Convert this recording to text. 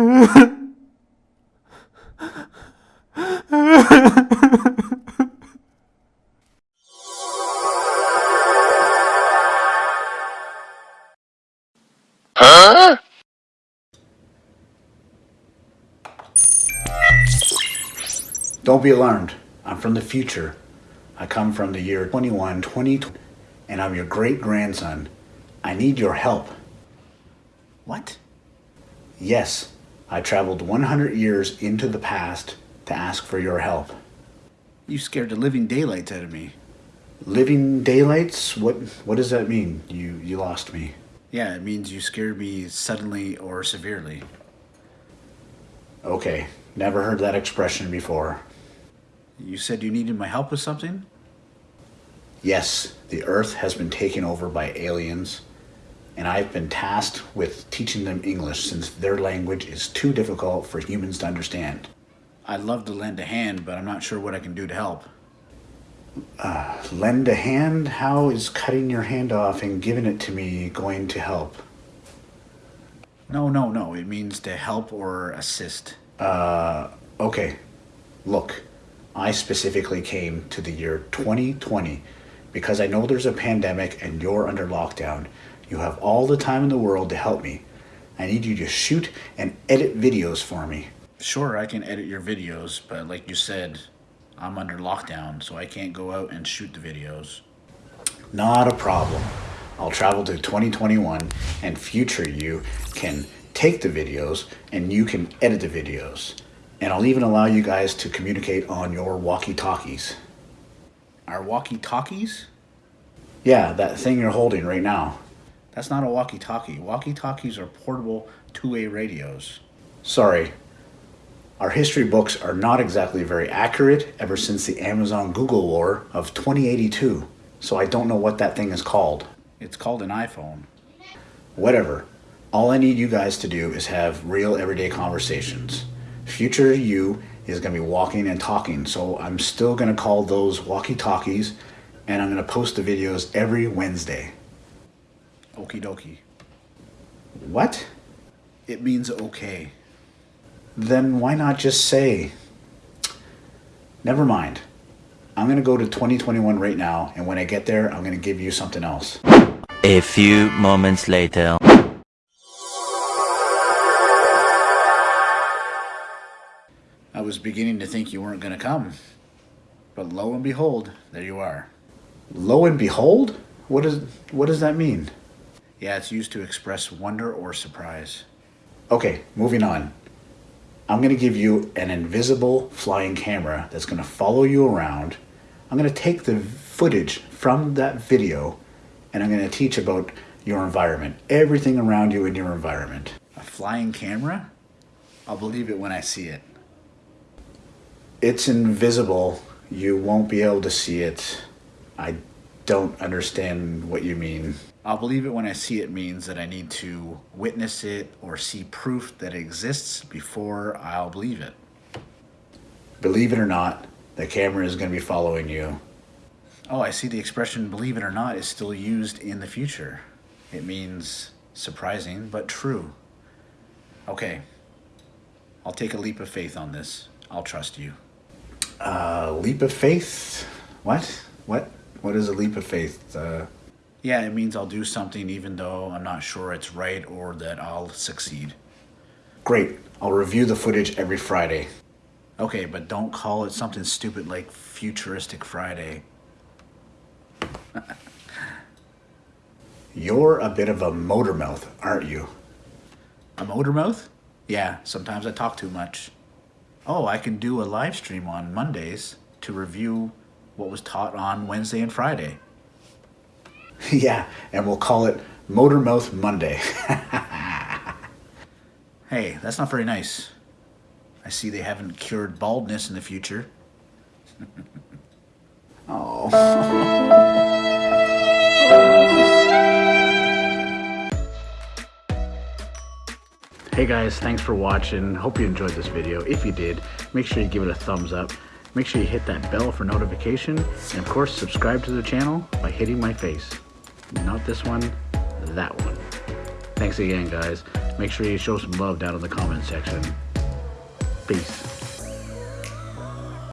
Don't be alarmed. I'm from the future. I come from the year 21, 20, and I'm your great grandson. I need your help. What? Yes, I traveled 100 years into the past to ask for your help. You scared the living daylights out of me. Living daylights? What what does that mean? You you lost me. Yeah, it means you scared me suddenly or severely. Okay, never heard that expression before. You said you needed my help with something? Yes, the Earth has been taken over by aliens, and I've been tasked with teaching them English since their language is too difficult for humans to understand. I'd love to lend a hand, but I'm not sure what I can do to help. Uh, lend a hand? How is cutting your hand off and giving it to me going to help? No, no, no. It means to help or assist. Uh, okay, look, I specifically came to the year 2020 because I know there's a pandemic and you're under lockdown. You have all the time in the world to help me. I need you to shoot and edit videos for me. Sure, I can edit your videos, but like you said, I'm under lockdown, so I can't go out and shoot the videos. Not a problem. I'll travel to 2021 and future you can take the videos and you can edit the videos. And I'll even allow you guys to communicate on your walkie-talkies. Our walkie-talkies? Yeah, that thing you're holding right now. That's not a walkie-talkie. Walkie-talkies are portable two-way radios. Sorry. Our history books are not exactly very accurate ever since the Amazon Google War of 2082. So I don't know what that thing is called. It's called an iPhone. Whatever. All I need you guys to do is have real everyday conversations. Future you is going to be walking and talking, so I'm still going to call those walkie talkies and I'm going to post the videos every Wednesday. Okie dokie. What? It means okay. Then why not just say, never mind. I'm going to go to 2021 right now, and when I get there, I'm going to give you something else. A few moments later. I was beginning to think you weren't going to come. But lo and behold, there you are. Lo and behold? What, is, what does that mean? Yeah, it's used to express wonder or surprise. Okay, moving on. I'm to give you an invisible flying camera that's to follow you around. I'm to take the footage from that video and I'm to teach about your environment, everything around you in your environment. A flying camera? I'll believe it when I see it. It's invisible. You won't be able to see it. I don't understand what you mean. I'll believe it when I see it means that I need to witness it or see proof that it exists before I'll believe it. Believe it or not, the camera is going to be following you. Oh, I see the expression believe it or not is still used in the future. It means surprising but true. Okay, I'll take a leap of faith on this. I'll trust you. A leap of faith? What? What? What is a leap of faith? Uh, Yeah, it means I'll do something even though I'm not sure it's right or that I'll succeed. great. I'll review the footage every Friday. Okay, but don't call it something stupid like Futuristic Friday. You're a bit of a motor mouth, aren't you? A motor mouth? Yeah, sometimes I talk too much. Oh, I can do a live stream on Mondays to review what was taught on Wednesday and Friday. yeah, and we'll call it Motor Mouth Monday. Hey, that's not very nice. I see they haven't cured baldness in the future. oh. Hey guys, thanks for watching. Hope you enjoyed this video. If you did, make sure you give it a thumbs up. Make sure you hit that bell for notification. And of course, subscribe to the channel by hitting my face. Not this one, that one. Thanks again, guys. Make sure you show some love down in the comment section. Peace.